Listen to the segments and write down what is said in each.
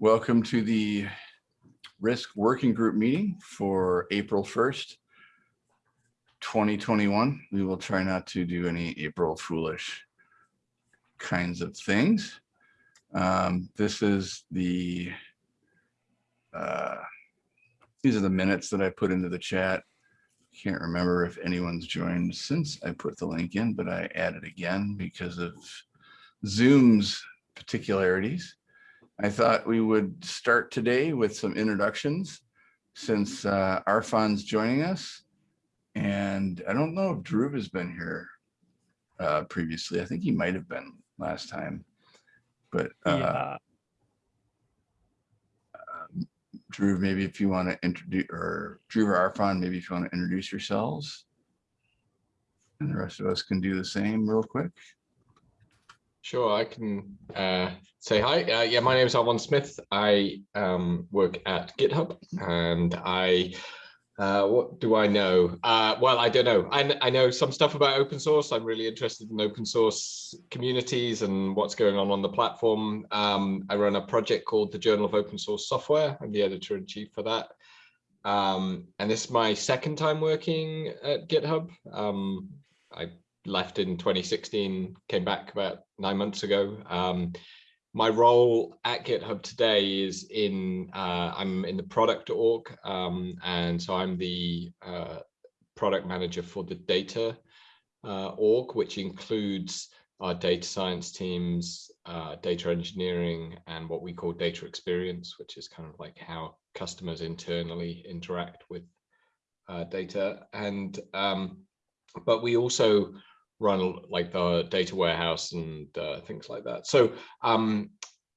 Welcome to the Risk Working Group meeting for April 1st, 2021. We will try not to do any April foolish kinds of things. Um, This is the, uh, these are the minutes that I put into the chat. Can't remember if anyone's joined since I put the link in, but I added again because of Zoom's particularities. I thought we would start today with some introductions since uh, Arfon's joining us. And I don't know if Drew has been here uh, previously. I think he might have been last time. But uh, Yeah, Drew, maybe if you want to introduce, or Drew or Arfon, maybe if you want to introduce yourselves. And the rest of us can do the same real quick. Sure, I can uh, say hi. Uh, yeah, my name is Arfon Smith. I um, work at GitHub and I, uh, what do I know? Uh, well, I don't know. I, I know some stuff about open source. I'm really interested in open source communities and what's going on on the platform. Um, I run a project called the Journal of Open Source Software. I'm the editor in chief for that. Um, and this is my second time working at GitHub. Um, I left in 2016, came back about nine months ago. Um, my role at GitHub today is in, uh, I'm in the product org, um, and so I'm the uh, product manager for the data uh, org, which includes our data science teams, uh, data engineering, and what we call data experience, which is kind of like how customers internally interact with uh, data. And um, but we also run like the data warehouse and uh, things like that. So um,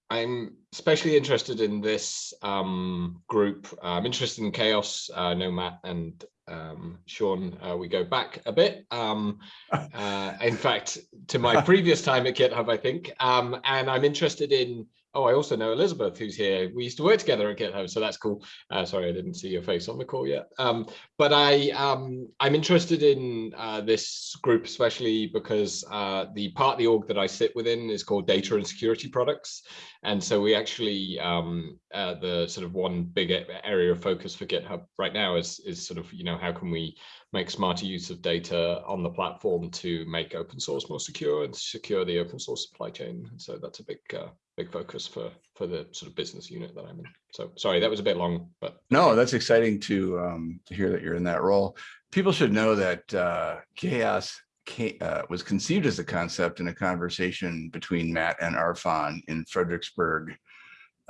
I'm especially interested in this um, group. I'm interested in CHAOSS. Uh, know Matt and um, Sean, uh, we go back a bit. Um, uh, in fact, to my previous time at GitHub, I think. Um, and I'm interested in, oh, I also know Elizabeth, who's here. We used to work together at GitHub, so that's cool. Uh, sorry, I didn't see your face on the call yet. Um, but I, um, I'm interested in uh, this group, especially because uh, the part of the org that I sit within is called Data and Security Products. And so we actually, um, uh, the sort of one big area of focus for GitHub right now is, is sort of, you know, how can we make smarter use of data on the platform to make open source more secure and secure the open source supply chain. And so that's a big, uh, big focus for, for the sort of business unit that I'm in. So sorry, that was a bit long, but No, that's exciting to um, to hear that you're in that role. People should know that uh, CHAOSS ca- uh, was conceived as a concept in a conversation between Matt and Arfon in Frederiksberg,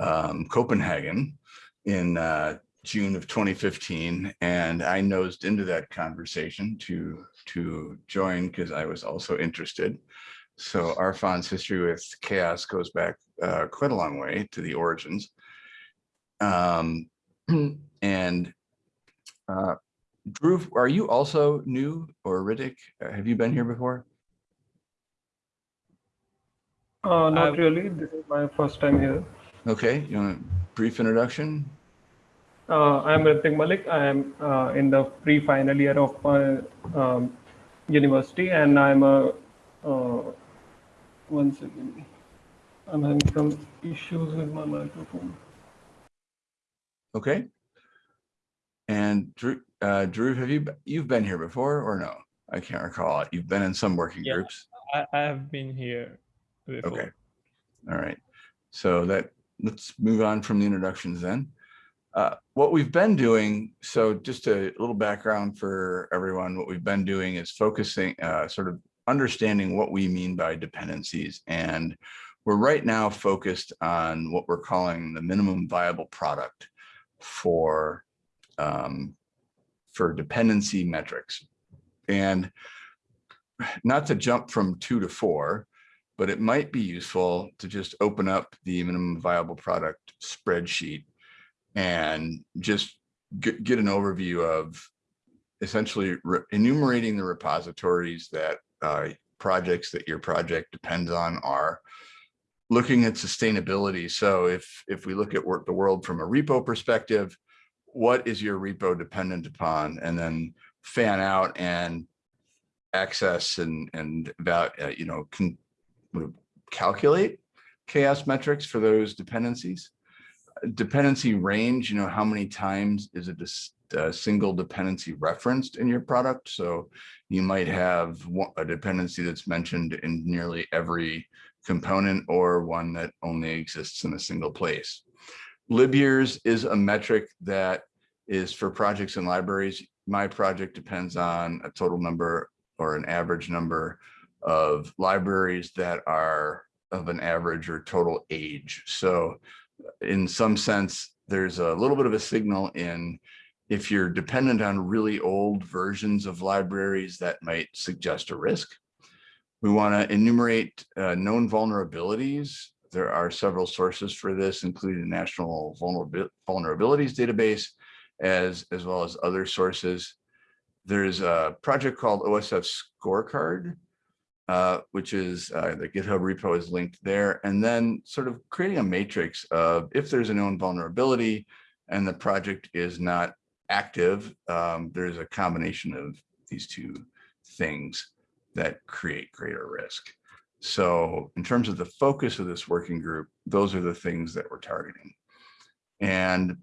um, Copenhagen, in uh, June of 2015, and I nosed into that conversation to to join because I was also interested. So Arfon's history with CHAOSS goes back uh, quite a long way to the origins. Um, and uh, Drew, are you also new or Ritik? Uh, Have you been here before? Uh, not really. This is my first time here. Okay, you want a brief introduction? Uh, I am Ritik Malik. I am uh, in the pre-final year of my um, university, and I'm a. Uh, one second. I'm having some issues with my microphone. Okay. And Drew, uh, Drew, have you, you've been here before or no? I can't recall. It. You've been in some working Yeah. groups? I, I have been here before. Okay. All right. So that, let's move on from the introductions then. Uh, What we've been doing, so just a little background for everyone, what we've been doing is focusing, uh, sort of understanding what we mean by dependencies. And we're right now focused on what we're calling the minimum viable product for, um, for dependency metrics. And not to jump from two to four, but it might be useful to just open up the minimum viable product spreadsheet and just get, get an overview of essentially enumerating the repositories that uh, projects that your project depends on are looking at sustainability. So if if we look at work the world from a repo perspective, what is your repo dependent upon? And then fan out and access and and about uh, you know can calculate CHAOSS metrics for those dependencies. Dependency range, you know, how many times is a a single dependency referenced in your product? So you might have a dependency that's mentioned in nearly every component or one that only exists in a single place. Lib years is a metric that is for projects and libraries. My project depends on a total number or an average number of libraries that are of an average or total age. So in some sense, there's a little bit of a signal in if you're dependent on really old versions of libraries that might suggest a risk. We want to enumerate uh, known vulnerabilities. There are several sources for this, including the National Vulnerabil- Vulnerabilities Database, as, as well as other sources. There's a project called OSSF Scorecard, uh, which is uh, the GitHub repo is linked there. And then sort of creating a matrix of if there's a known vulnerability and the project is not active, um, there's a combination of these two things that create greater risk. So in terms of the focus of this working group, those are the things that we're targeting. And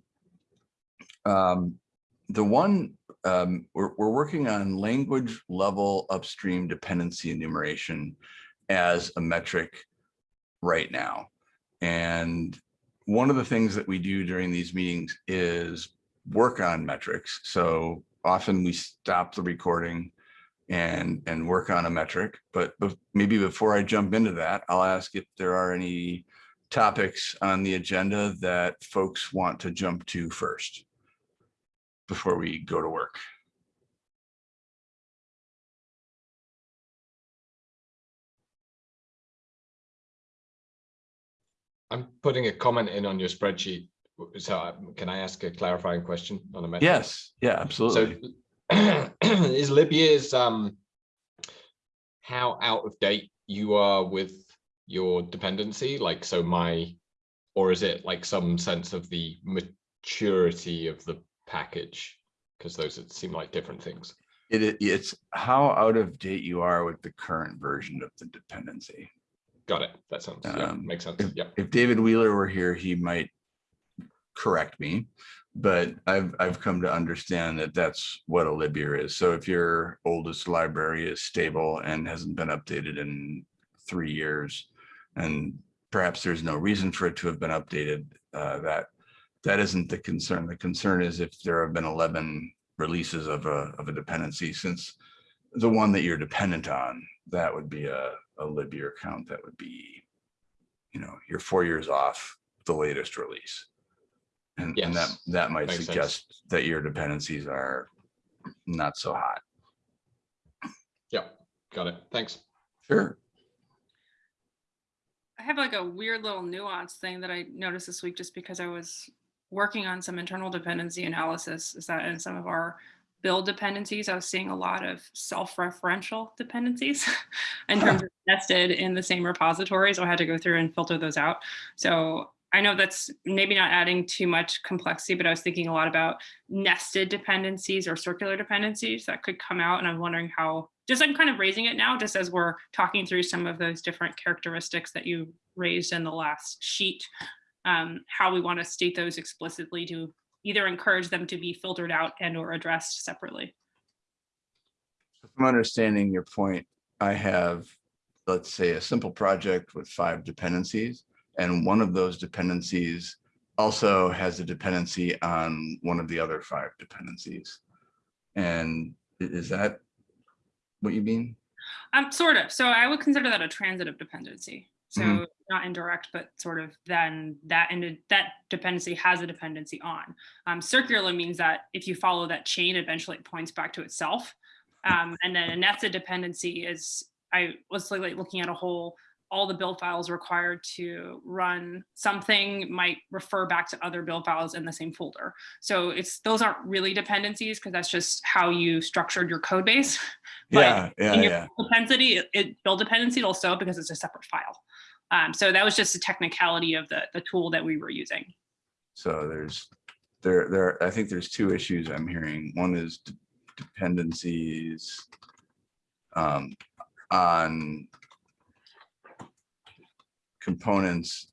um, the one um, we're, we're working on language level upstream dependency enumeration as a metric right now. And one of the things that we do during these meetings is work on metrics. So often we stop the recording and and work on a metric. But, but maybe before I jump into that, I'll ask if there are any topics on the agenda that folks want to jump to first before we go to work. I'm putting a comment in on your spreadsheet. So uh, can I ask a clarifying question on a metric? Yes, yeah, absolutely. So is lib years um how out of date you are with your dependency? Like so my or is it like some sense of the maturity of the package? Because those seem like different things. It, it- it's how out of date you are with the current version of the dependency. Got it. That sounds yeah, Um, makes sense. If, Yeah. if David Wheeler were here, he might correct me, but I've, I've come to understand that that's what a lib year is. So if your oldest library is stable and hasn't been updated in three years, and perhaps there's no reason for it to have been updated, uh, that, that isn't the concern. The concern is if there have been 11 releases of a, of a dependency since the one that you're dependent on, that would be a, a lib year count that would be, you know, you're four years off the latest release. And, and that, that might makes sense. suggest that your dependencies are not so hot. Yeah. Got it. Thanks. Sure. I have like a weird little nuance thing that I noticed this week just because I was working on some internal dependency analysis is that in some of our build dependencies, I was seeing a lot of self-referential dependencies in terms of nested in the same repository. So I had to go through and filter those out. So I know that's maybe not adding too much complexity, but I was thinking a lot about nested dependencies or circular dependencies that could come out. And I'm wondering how, just I'm kind of raising it now, just as we're talking through some of those different characteristics that you raised in the last sheet, um, how we want to state those explicitly to either encourage them to be filtered out and or addressed separately. I'm understanding your point, I have, let's say, a simple project with five dependencies. And one of those dependencies also has a dependency on one of the other five dependencies. And is that what you mean? Um, sort of. So I would consider that a transitive dependency. So Mhm. not indirect, but sort of then that ended that dependency has a dependency on. Um, circular means that if you follow that chain, eventually it points back to itself. Um, and then a nested dependency is I was like looking at a whole all the build files required to run something might refer back to other build files in the same folder. So it's those aren't really dependencies because that's just how you structured your code base. But Yeah, yeah, in your yeah. dependency, it, it build dependency it'll show because it's a separate file. Um, so that was just a technicality of the, the tool that we were using. So there's, there, there, I think there's two issues I'm hearing. One is de- dependencies um, on components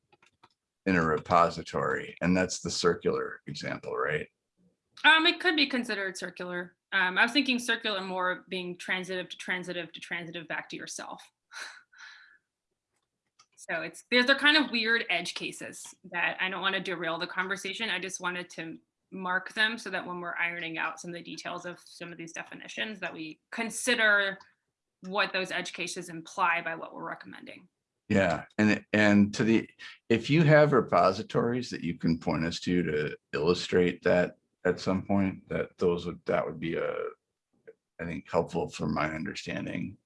in a repository, and that's the circular example, right? Um, it could be considered circular. Um, I was thinking circular more being transitive to transitive to transitive back to yourself. So it's, there's, they're kind of weird edge cases that I don't want to derail the conversation. I just wanted to mark them so that when we're ironing out some of the details of some of these definitions, that we consider what those edge cases imply by what we're recommending. Yeah, and, and to the, if you have repositories that you can point us to to illustrate that at some point, that those would, that would be a, I think, helpful for my understanding.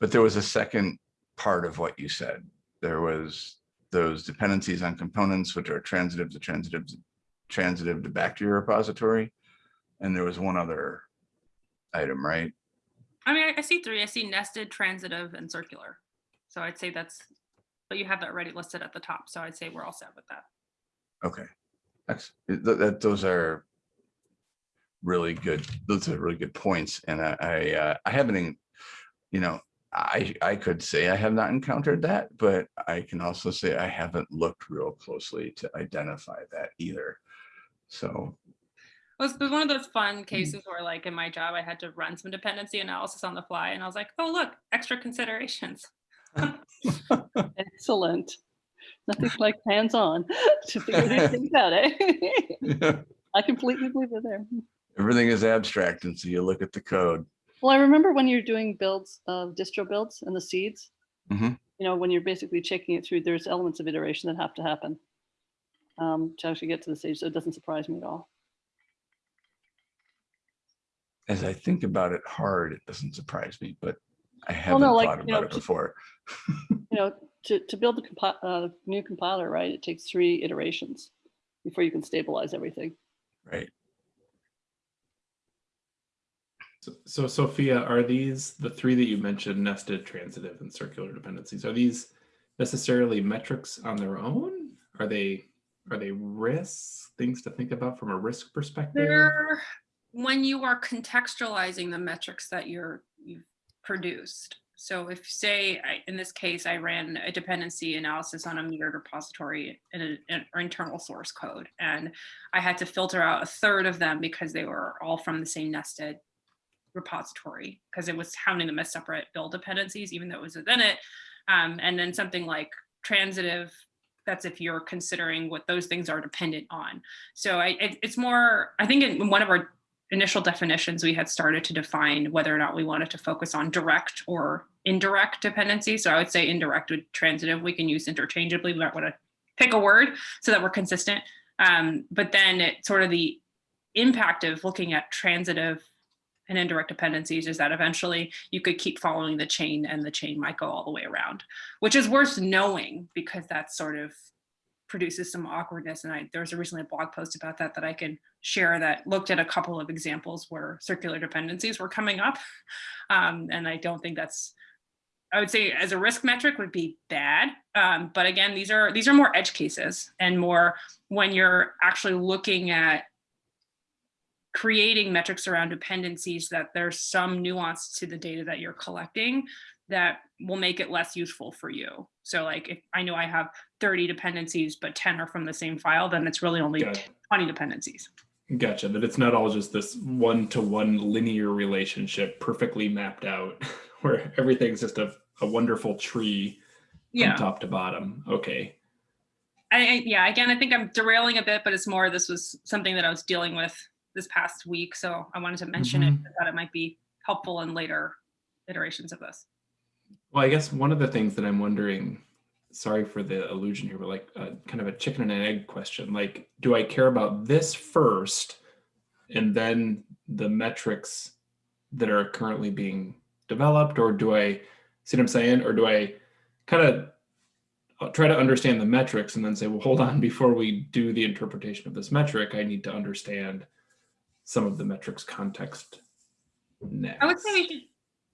But there was a second part of what you said. There was those dependencies on components, which are transitive to transitive, transitive to back to your repository. And there was one other item, right? I mean, I see three. I see nested, transitive, and circular. So I'd say that's, but you have that already listed at the top. So I'd say we're all set with that. Okay, that's, that, that, those are really good, those are really good points, and I, I, uh, I haven't, you know, I, I could say I have not encountered that, but I can also say I haven't looked real closely to identify that either. So, was, it was one of those fun cases where like in my job, I had to run some dependency analysis on the fly and I was like, oh, look, extra considerations. Excellent. Nothing like hands-on to figure these things out, eh? I completely believe it there. everything is abstract, and so you look at the code. Well, I remember when you're doing builds of distro builds and the seeds, Mhm. you know, when you're basically checking it through, there's elements of iteration that have to happen um, to actually get to the stage. So it doesn't surprise me at all. As I think about it hard, it doesn't surprise me, but I Well, haven't no, like, thought you know, about it before. You know, to, to build the compi- uh, new compiler, right, it takes three iterations before you can stabilize everything. Right, So- So Sophia, are these, the three that you mentioned, nested, transitive, and circular dependencies, are these necessarily metrics on their own? Are they, are they risks, things to think about from a risk perspective? They're, when you are contextualizing the metrics that you're, you've produced. So if say, I- in this case, I ran a dependency analysis on a mirrored repository in an internal source code. And I had to filter out a third of them because they were all from the same nested repository because it was counting them as separate build dependencies, even though it was within it. Um, and then something like transitive, that's if you're considering what those things are dependent on. So I, it, it's more, I think in one of our initial definitions, we had started to define whether or not we wanted to focus on direct or indirect dependency. So I would say indirect with transitive, we can use interchangeably. We might want to pick a word so that we're consistent. Um, but then it sort of the impact of looking at transitive and indirect dependencies is that eventually you could keep following the chain and the chain might go all the way around, which is worth knowing because that's sort of produces some awkwardness. And I, there was recently a blog post about that that I can share that looked at a couple of examples where circular dependencies were coming up. Um, and I don't think that's, I would say as a risk metric would be bad. Um, but again, these are, these are more edge cases and more when you're actually looking at creating metrics around dependencies that there's some nuance to the data that you're collecting that will make it less useful for you. So like if I know I have 30 dependencies, but 10 are from the same file, then it's really only Got 20 dependencies. Gotcha, that it's not all just this one-to-one linear relationship perfectly mapped out, where everything's just a, a wonderful tree from Yeah. top to bottom. Okay, I, I, yeah, again, I think I'm derailing a bit, but it's more, this was something that I was dealing with this past week. So I wanted to mention it, mm-hmm. I thought it might be helpful in later iterations of this. well, I guess one of the things that I'm wondering, sorry for the illusion here, but like uh, kind of a chicken and an egg question. Like, do I care about this first, and then the metrics that are currently being developed, or do I see what I'm saying, or do I kind of uh, try to understand the metrics and then say, well, hold on, before we do the interpretation of this metric, I need to understand some of the metrics context next. I would say we should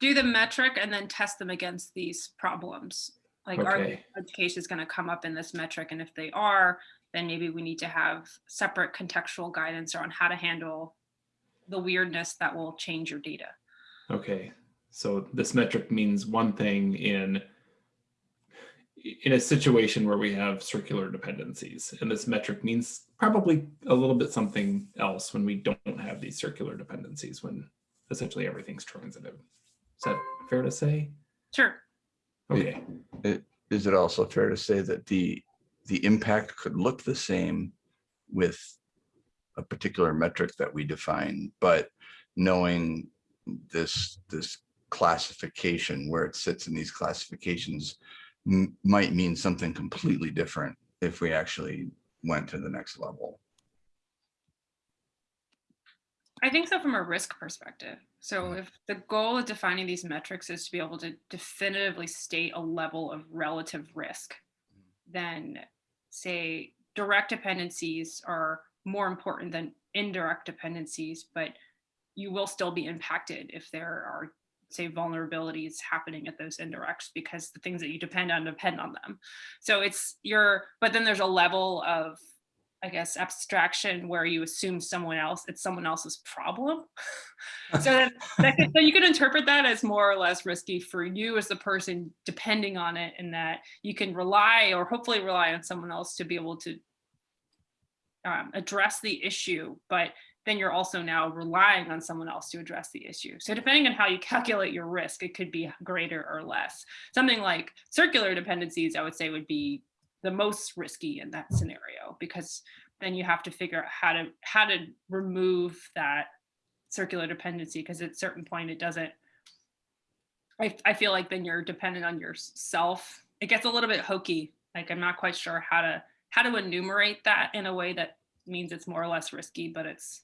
do the metric and then test them against these problems. Like are the Okay. edge cases going to come up in this metric? And if they are, then maybe we need to have separate contextual guidance on how to handle the weirdness that will change your data. Okay, so this metric means one thing in in a situation where we have circular dependencies and this metric means probably a little bit something else when we don't have these circular dependencies when essentially everything's transitive. Is that fair to say? Sure. Okay. Is it also fair to say that the, the impact could look the same with a particular metric that we define, but knowing this, this classification, where it sits in these classifications might mean something completely different if we actually went to the next level. I think so from a risk perspective. So mm-hmm. if the goal of defining these metrics is to be able to definitively state a level of relative risk, mm-hmm. then say direct dependencies are more important than indirect dependencies, but you will still be impacted if there are say vulnerabilities happening at those indirects because the things that you depend on depend on them. So it's your, but then there's a level of I guess, abstraction where you assume someone else, it's someone else's problem. so that, that so you could interpret that as more or less risky for you as the person depending on it and that you can rely or hopefully rely on someone else to be able to um, address the issue, but then you're also now relying on someone else to address the issue. So depending on how you calculate your risk, it could be greater or less. Something like circular dependencies, I would say would be the most risky in that scenario because then you have to figure out how to how to remove that circular dependency because at a certain point it doesn't I, I feel like then you're dependent on yourself. It gets a little bit hokey. Like i'm not quite sure how to how to enumerate that in a way that means it's more or less risky but it's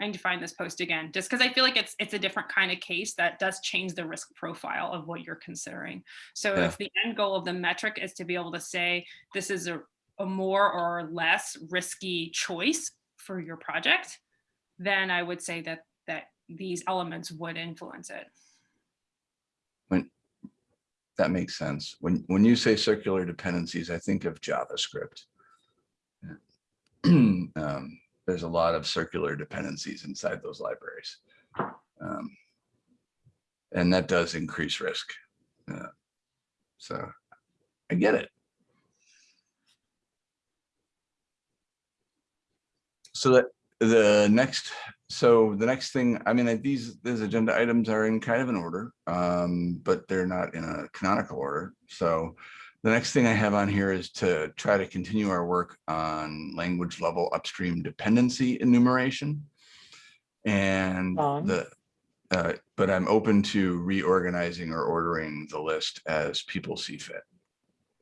I need to find this post again, just because I feel like it's it's a different kind of case that does change the risk profile of what you're considering. So Yeah. if the end goal of the metric is to be able to say this is a, a more or less risky choice for your project, then I would say that that these elements would influence it. When that makes sense. When, when you say circular dependencies, I think of JavaScript. Um, There's a lot of circular dependencies inside those libraries. Um, And that does increase risk. Uh, So I get it. So that the next, so the next thing, I mean, these, these agenda items are in kind of an order, um, but they're not in a canonical order. So the next thing I have on here is to try to continue our work on language level upstream dependency enumeration. And Fine. the, uh, but I'm open to reorganizing or ordering the list as people see fit.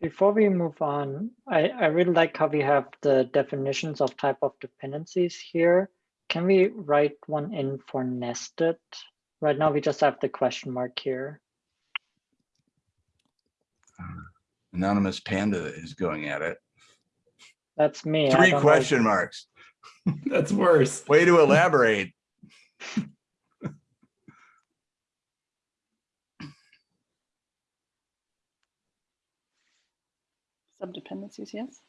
Before we move on, I, I really like how we have the definitions of type of dependencies here. Can we write one in for nested? Right now, we just have the question mark here. Anonymous Panda is going at it. That's me. Three don't know. question marks. That's worse. Way to elaborate. Subdependencies, yes?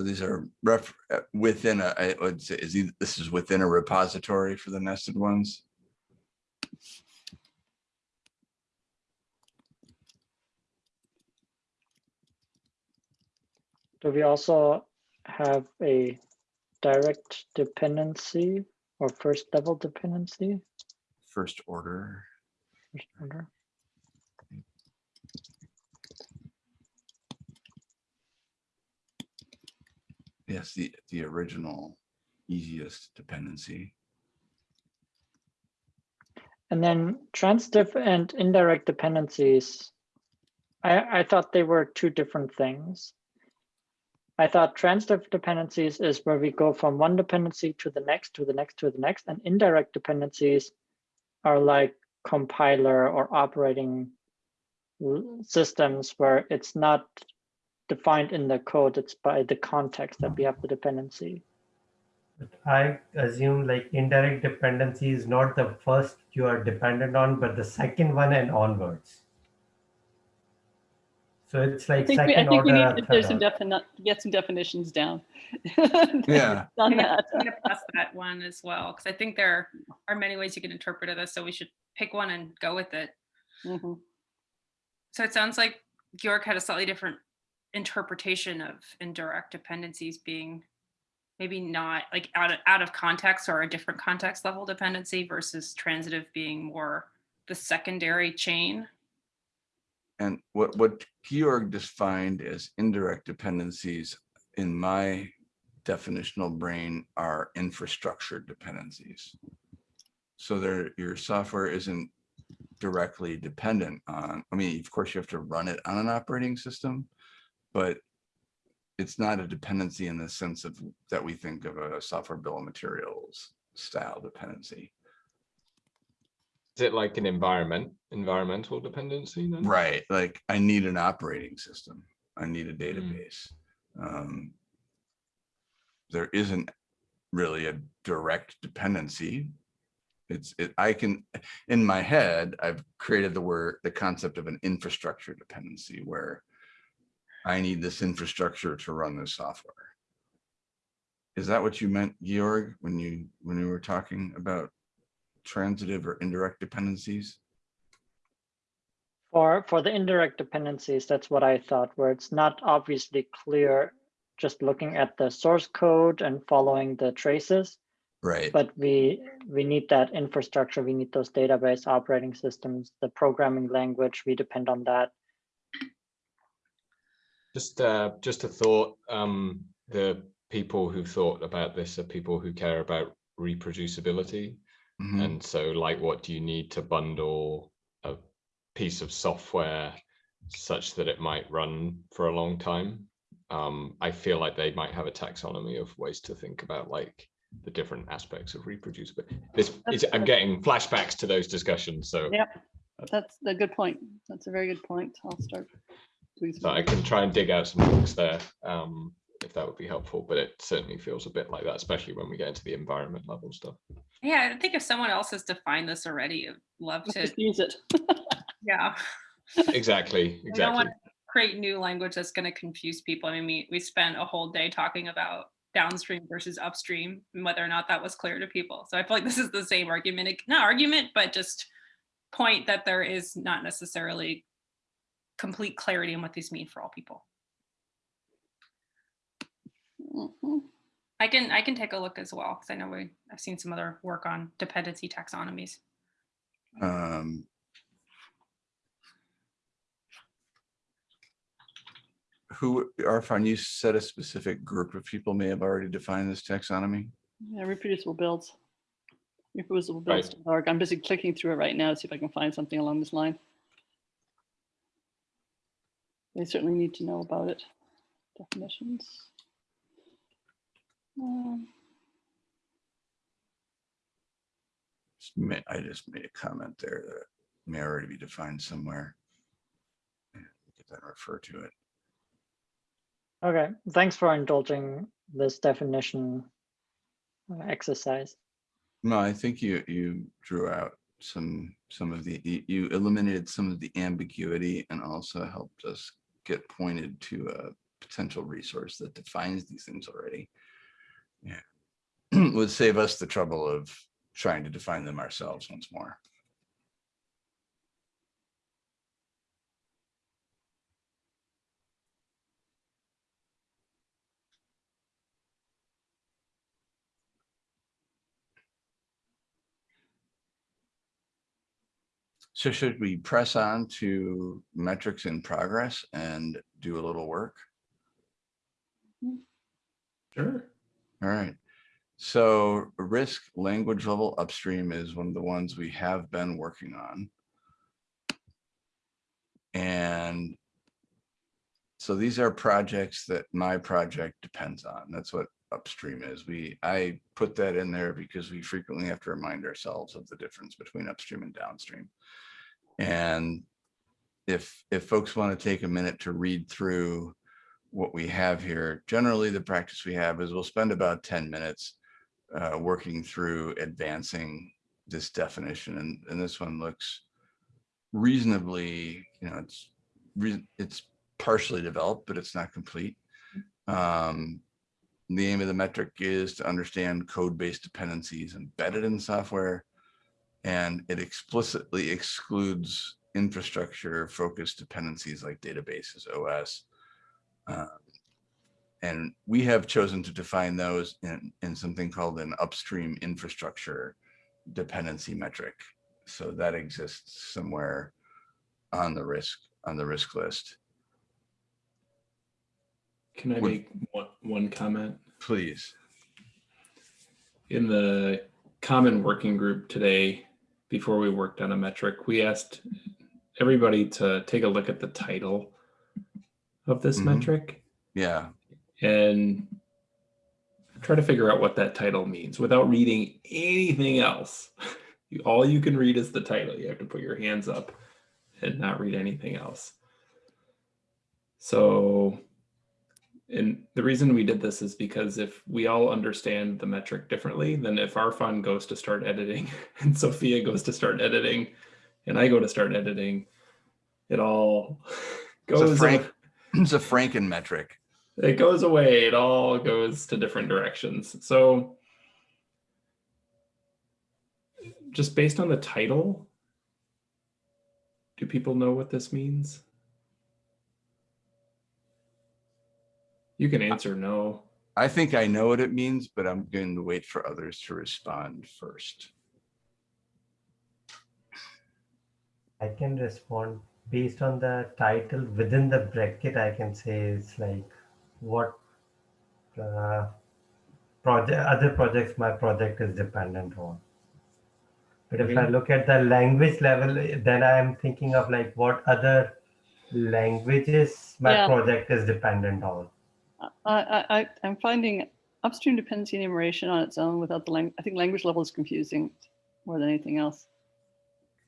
So these are ref, uh, within a, I would say, is this is within a repository for the nested ones? Do we also have a direct dependency or first level dependency? First order. First order. Yes, the, the original easiest dependency. And then transitive and indirect dependencies. I, I thought they were two different things. I thought transitive dependencies is where we go from one dependency to the next, to the next, to the next, and indirect dependencies are like compiler or operating systems where it's not defined in the code, it's by the context that we have the dependency. I assume like indirect dependency is not the first you are dependent on, but the second one and onwards. So it's I like think we, I second think we need to get some defini- get some definitions down. Yeah. On I'm gonna pass that one as well, because I think there are many ways you can interpret this, so we should pick one and go with it. Mm -hmm. So it sounds like Georg had a slightly different interpretation of indirect dependencies being maybe not like out of, out of context or a different context level dependency versus transitive being more the secondary chain. And what, what Georg defined as indirect dependencies in my definitional brain are infrastructure dependencies. So there, your software isn't directly dependent on, I mean, of course you have to run it on an operating system, but it's not a dependency in the sense of that we think of a software bill of materials style dependency. Is it like an environment, environmental dependency then? Right, like I need an operating system. I need a database. Um, There isn't really a direct dependency. It's, it, I can, in my head, I've created the word, the concept of an infrastructure dependency where I need this infrastructure to run this software. Is that what you meant, Georg, when you, when you were talking about transitive or indirect dependencies? For, for the indirect dependencies, that's what I thought, where it's not obviously clear just looking at the source code and following the traces, Right. but we, we need that infrastructure, we need those database operating systems, the programming language, we depend on that. Just, uh, just a thought, um, the people who thought about this are people who care about reproducibility. Mhm. And so like, what do you need to bundle a piece of software such that it might run for a long time? Um, I feel like they might have a taxonomy of ways to think about like the different aspects of reproducibility. This is, I'm getting flashbacks to those discussions, so Yep, that's a good point. That's a very good point. I'll start. Doing some so I can try and dig out some books there, um, if that would be helpful, but it certainly feels a bit like that, especially when we get into the environment level stuff. Yeah, I think if someone else has defined this already, I'd love to, Just use it. yeah. Exactly, Exactly. We don't want to create new language that's going to confuse people. I mean, we, we spent a whole day talking about downstream versus upstream and whether or not that was clear to people. So I feel like this is the same argument, not argument, but just point that there is not necessarily complete clarity on what these mean for all people. Mhm. I can I can take a look as well because I know we I've seen some other work on dependency taxonomies. Um, Who, Arfon, you said a specific group of people may have already defined this taxonomy? Yeah, reproducible builds. Reproducible Right. I'm busy clicking through it right now, to see if I can find something along this line. They certainly need to know about it. Definitions. Um, I just made a comment there that may already be defined somewhere. Yeah, Get that refer to it. Okay, thanks for indulging this definition uh, exercise. No, I think you, you drew out some, some of the, you- you eliminated some of the ambiguity and also helped us get pointed to a potential resource that defines these things already. Yeah. Would save us the trouble of trying to define them ourselves once more. So should we press on to metrics in progress and do a little work? Mm-hmm. Sure. All right. So risk language level upstream is one of the ones we have been working on. And so these are projects that my project depends on. That's what upstream is. We, I put that in there because we frequently have to remind ourselves of the difference between upstream and downstream. And if, if folks want to take a minute to read through what we have here, generally the practice we have is we'll spend about 10 minutes uh, working through advancing this definition and, and this one looks reasonably, you know, it's, it's partially developed, but it's not complete. Um, the aim of the metric is to understand code-based dependencies embedded in software. And it explicitly excludes infrastructure-focused dependencies like databases, OS. Um, And we have chosen to define those in, in something called an upstream infrastructure dependency metric. So that exists somewhere on the risk, on the risk list. Can I Would- make one, one comment? Please. In the common working group today, before we worked on a metric, we asked everybody to take a look at the title of this Mhm. metric Yeah, and try to figure out what that title means without reading anything else. You- All you can read is the title. You have to put your hands up and not read anything else. So, and the reason we did this is because if we all understand the metric differently, then if Arfon goes to start editing and Sophia goes to start editing and I go to start editing, it all It's a goes Frank- it's a Franken metric. it goes away. It all goes to different directions. So just based on the title, do people know what this means? You can answer no. I think I know what it means, but I'm going to wait for others to respond first. I can respond based on the title within the bracket. I can say it's like what uh, project other projects my project is dependent on. But if I Okay. look at the language level, then I am thinking of like what other languages my Yeah. project is dependent on. I, I, I, I'm finding upstream dependency enumeration on its own without the language. I think language level is confusing more than anything else.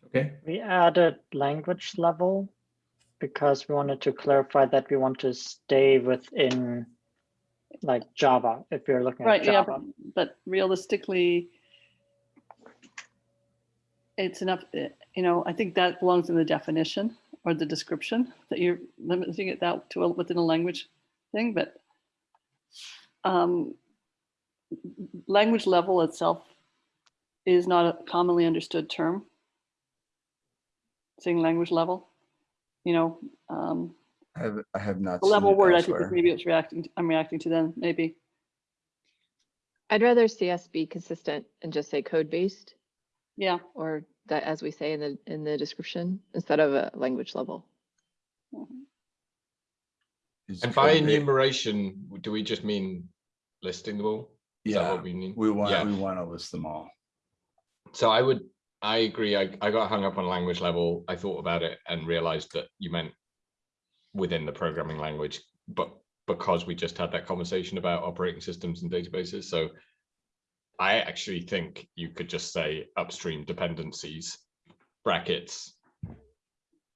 Okay. We added language level because we wanted to clarify that we want to stay within like Java, if you're looking Right, at yeah, Java. but, but realistically, it's enough, eh, you know, I think that belongs in the definition or the description that you're limiting it that to a- within a language thing, but um, language level itself is not a commonly understood term. Saying language level, you know, um, I have, I have not. the level it word, I think maybe it's reacting, I'm reacting to them. maybe. I'd rather CS be consistent and just say code based Yeah, or that as we say in the in the description instead of a language level. And by enumeration, do we just mean listing them all? Is that Yeah, what we mean? we want, Yeah. we want to list them all. So I would, I agree. I, I got hung up on language level. I thought about it and realized that you meant within the programming language, but because we just had that conversation about operating systems and databases. So I actually think you could just say upstream dependencies, brackets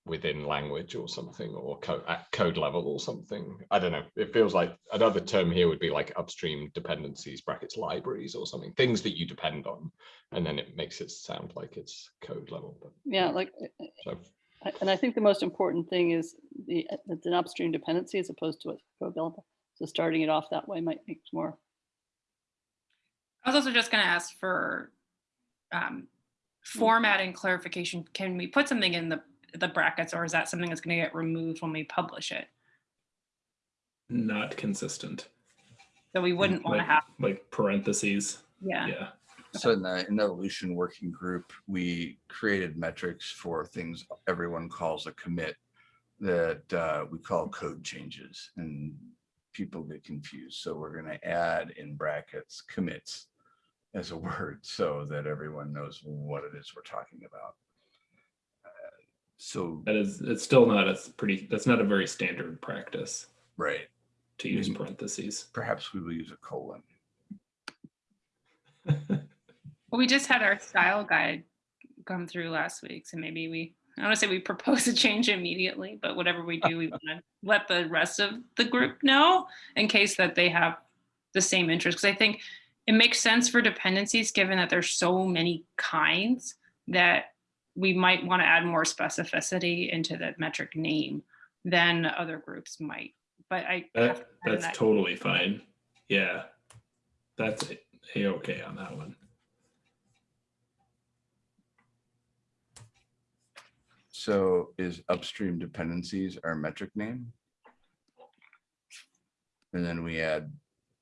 within language or something, or code at code level or something. I don't know. It feels like another term here would be like upstream dependencies, brackets libraries or something, things that you depend on and then it makes it sound like it's code level. But yeah, like, eh, so And I think the most important thing is the, it's an upstream dependency as opposed to a code level. So starting it off that way might make more. I was also just gonna ask for um, formatting clarification. Can we put something in the, the brackets or is that something that's gonna get removed when we publish it? Not consistent. So we wouldn't wanna Like- have, Like parentheses. yeah. Yeah. So in the, in the evolution working group, we created metrics for things everyone calls a commit that uh, we call code changes and people get confused. So we're going to add in brackets commits as a word so that everyone knows what it is we're talking about. So, That is, it's still not a pretty, that's not a very standard practice right, to use Mhm. parentheses. perhaps we will use a colon. Well, we just had our style guide come through last week, so maybe we, I don't wanna say we propose a change immediately, but whatever we do, we wanna let the rest of the group know in case that they have the same interest, because I think it makes sense for dependencies, given that there's so many kinds that we might want to add more specificity into the metric name than other groups might. But I that, to that's that- totally fine. Yeah. That's a-okay on that one. So is upstream dependencies our metric name? And then we add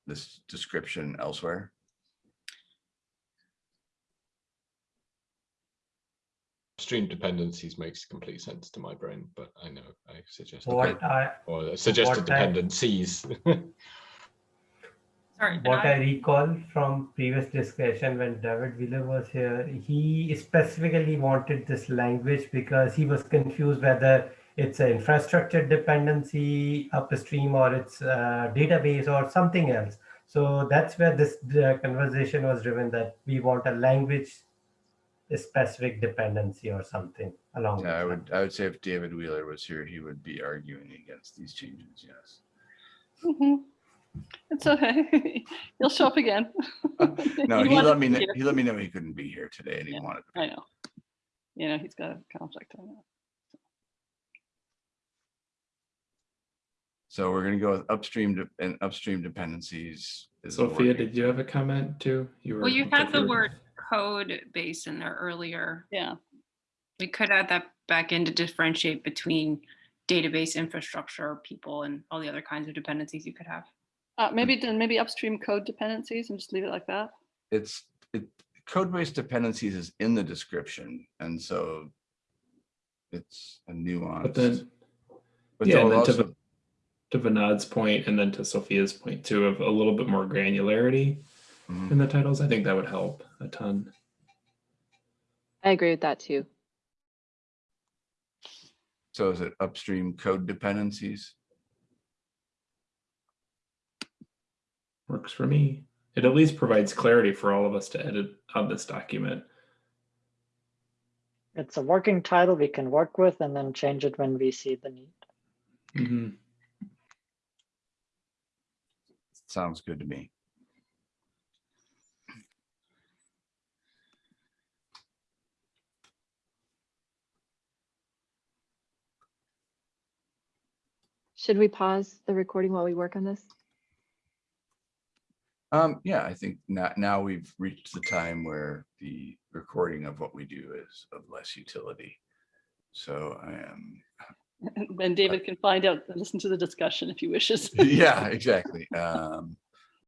this description elsewhere. Stream dependencies makes complete sense to my brain, but I know I suggested What I or suggested what I- dependencies. Sorry. what I- I recall from previous discussion when David Wheeler was here, he specifically wanted this language because he was confused whether it's an infrastructure dependency upstream or it's a database or something else. So that's where this uh, conversation was driven that we want a language specific dependency or something along. Yeah, I those would, I would say if David Wheeler was here, he would be arguing against these changes, yes. Mhm. It's okay. He'll show up again. No, he wanted let me, to kn- hear. he let me know he couldn't be here today and he Yeah, wanted. I know. You know, he's got a conflict on that. So we're gonna go with upstream and upstream dependencies. is Sophia, did you have a comment too? You were. Well, you had the were- word code base in there earlier. Yeah, We could add that back in to differentiate between database infrastructure, people, and all the other kinds of dependencies you could have. uh, maybe, then maybe upstream code dependencies and just leave it like that. It's, it, code-based dependencies is in the description, and so it's a nuance. But then, But yeah, and then to, also- Va- to Vinod's point and then to Sophia's point too of a little bit more granularity Mhm. in the titles, I think that would help a ton. I agree with that too. So is it upstream code dependencies? Works for me. It at least provides clarity for all of us to edit on this document. It's a working title we can work with and then change it when we see the need. Mhm. Sounds good to me. Should we pause the recording while we work on this? Um, yeah, I think now, now we've reached the time where the recording of what we do is of less utility. So I am, And David can find out, and listen to the discussion if he wishes. yeah, exactly. Um,